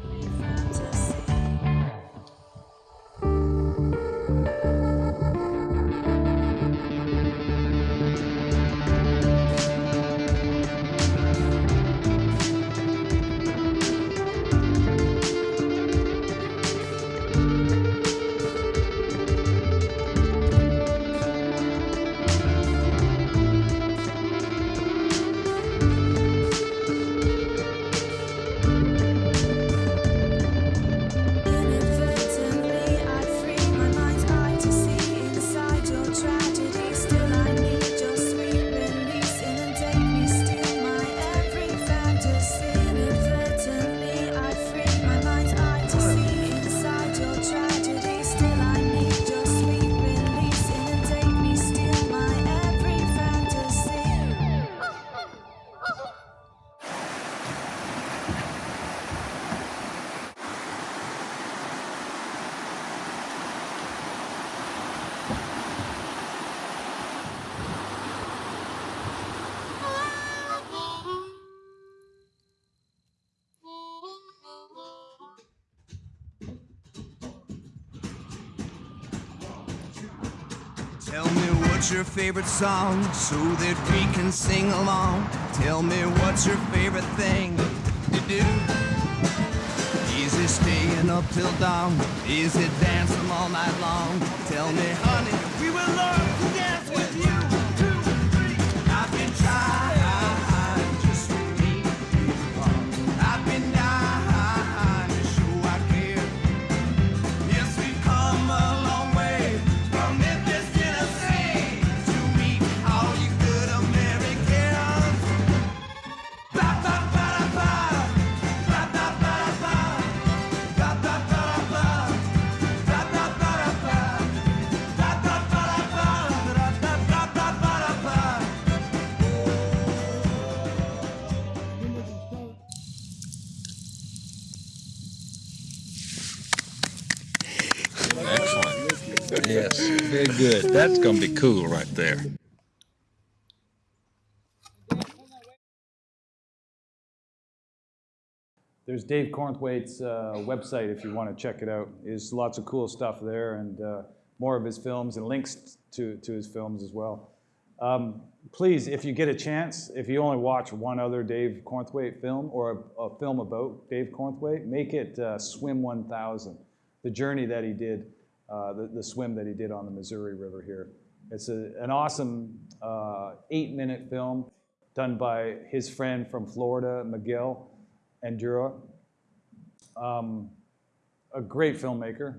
What's your favorite song so that we can sing along. Tell me what's your favorite thing to do. Is it staying up till dawn? Is it dancing all night long? Tell me, honey, good. That's gonna be cool right there. There's Dave Cornthwaite's uh, website if you want to check it out. There's lots of cool stuff there and uh, more of his films and links to, to his films as well. Um, please, if you get a chance, if you only watch one other Dave Cornthwaite film or a, a film about Dave Cornthwaite, make it uh, Swim 1000, the journey that he did, uh, the, the swim that he did on the Missouri River here. It's a, an awesome uh, eight-minute film done by his friend from Florida, Miguel Endara. Um, a great filmmaker.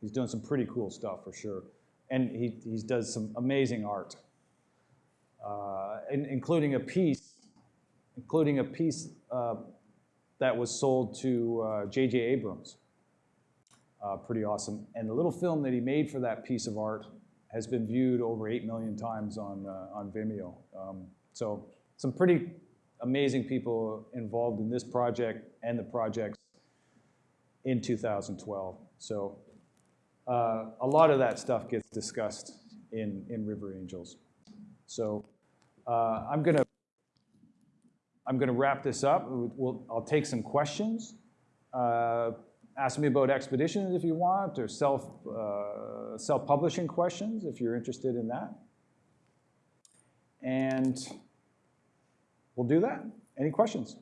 He's doing some pretty cool stuff for sure. And he, he does some amazing art, uh, in, including a piece, including a piece uh, that was sold to J.J. Abrams. Uh, pretty awesome. And the little film that he made for that piece of art has been viewed over 8 million times on, uh, on Vimeo. Um, so some pretty amazing people involved in this project and the projects in 2012. So uh, a lot of that stuff gets discussed in, in River Angels. So uh, I'm gonna I'm gonna wrap this up. We'll, I'll take some questions. Ask me about expeditions if you want, or self uh, self-publishing questions if you're interested in that. And we'll do that. Any questions?